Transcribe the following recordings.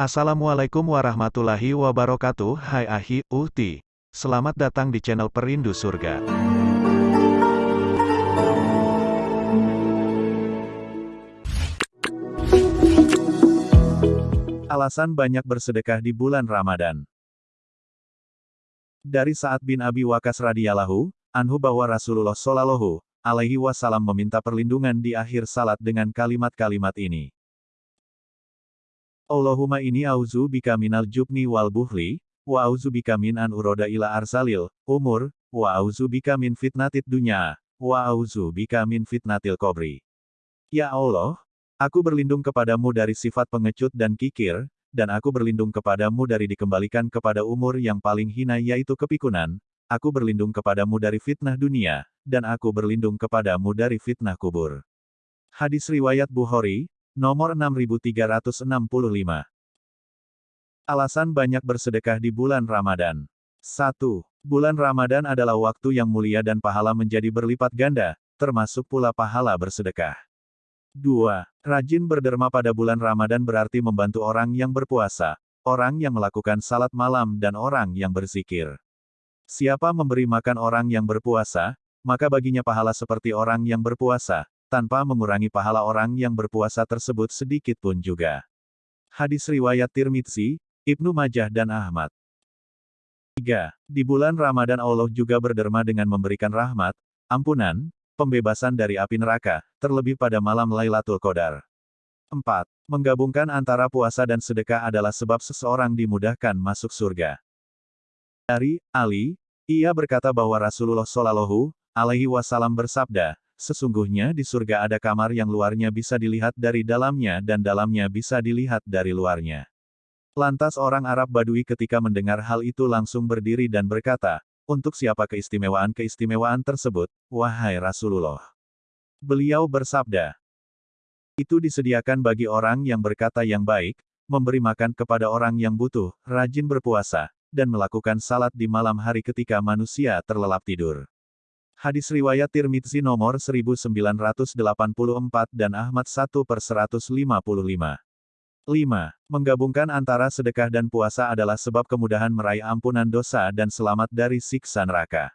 Assalamualaikum warahmatullahi wabarakatuh. Hai Ahi, Uhti. Selamat datang di channel Perindu Surga. Alasan banyak bersedekah di bulan Ramadan. Dari saat bin Abi Wakas radhiyallahu anhu bahwa Rasulullah Shallallahu alaihi wasallam meminta perlindungan di akhir salat dengan kalimat-kalimat ini. Allahumma ini auzu bika minal jubni wal buhli, wa auzu bika min an uroda ila arsalil, umur, wa auzu bika min fitnatit dunya, wa auzu bika min fitnatil kobri. Ya Allah, aku berlindung kepadamu dari sifat pengecut dan kikir, dan aku berlindung kepadamu dari dikembalikan kepada umur yang paling hina yaitu kepikunan, aku berlindung kepadamu dari fitnah dunia, dan aku berlindung kepadamu dari fitnah kubur. Hadis Riwayat Bukhari, Nomor 6365. Alasan banyak bersedekah di bulan Ramadan. 1. Bulan Ramadan adalah waktu yang mulia dan pahala menjadi berlipat ganda, termasuk pula pahala bersedekah. 2. Rajin berderma pada bulan Ramadan berarti membantu orang yang berpuasa, orang yang melakukan salat malam dan orang yang berzikir. Siapa memberi makan orang yang berpuasa, maka baginya pahala seperti orang yang berpuasa, tanpa mengurangi pahala orang yang berpuasa tersebut sedikit pun juga. Hadis Riwayat Tirmidzi, Ibnu Majah dan Ahmad. 3. Di bulan Ramadan Allah juga berderma dengan memberikan rahmat, ampunan, pembebasan dari api neraka, terlebih pada malam Lailatul Qadar. 4. Menggabungkan antara puasa dan sedekah adalah sebab seseorang dimudahkan masuk surga. Dari Ali, ia berkata bahwa Rasulullah Shallallahu alaihi wasallam bersabda, sesungguhnya di surga ada kamar yang luarnya bisa dilihat dari dalamnya dan dalamnya bisa dilihat dari luarnya. Lantas orang Arab Badui ketika mendengar hal itu langsung berdiri dan berkata, untuk siapa keistimewaan-keistimewaan tersebut, wahai Rasulullah. Beliau bersabda, itu disediakan bagi orang yang berkata yang baik, memberi makan kepada orang yang butuh, rajin berpuasa, dan melakukan salat di malam hari ketika manusia terlelap tidur. Hadis riwayat Tirmidzi nomor 1984 dan Ahmad 1 per 155. 5. Menggabungkan antara sedekah dan puasa adalah sebab kemudahan meraih ampunan dosa dan selamat dari siksa neraka.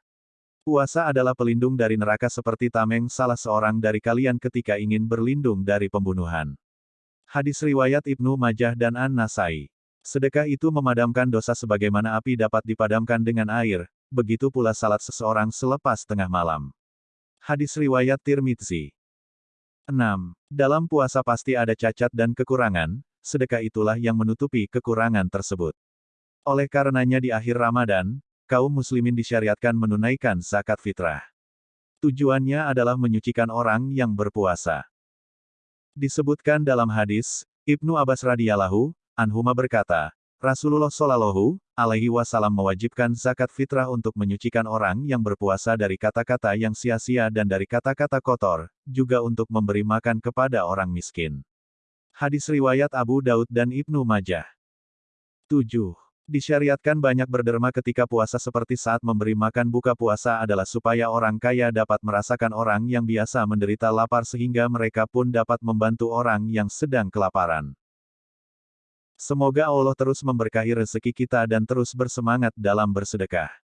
Puasa adalah pelindung dari neraka seperti tameng salah seorang dari kalian ketika ingin berlindung dari pembunuhan. Hadis riwayat Ibnu Majah dan An-Nasai. Sedekah itu memadamkan dosa sebagaimana api dapat dipadamkan dengan air, begitu pula salat seseorang selepas tengah malam. Hadis Riwayat Tirmidzi 6. Dalam puasa pasti ada cacat dan kekurangan, sedekah itulah yang menutupi kekurangan tersebut. Oleh karenanya di akhir Ramadan, kaum muslimin disyariatkan menunaikan zakat fitrah. Tujuannya adalah menyucikan orang yang berpuasa. Disebutkan dalam hadis, Ibnu Abbas radhiyallahu anhuma berkata, Rasulullah Shallallahu alaihi wasallam mewajibkan zakat fitrah untuk menyucikan orang yang berpuasa dari kata-kata yang sia-sia dan dari kata-kata kotor, juga untuk memberi makan kepada orang miskin. Hadis riwayat Abu Daud dan Ibnu Majah. 7. Disyariatkan banyak berderma ketika puasa seperti saat memberi makan buka puasa adalah supaya orang kaya dapat merasakan orang yang biasa menderita lapar sehingga mereka pun dapat membantu orang yang sedang kelaparan. Semoga Allah terus memberkahi rezeki kita dan terus bersemangat dalam bersedekah.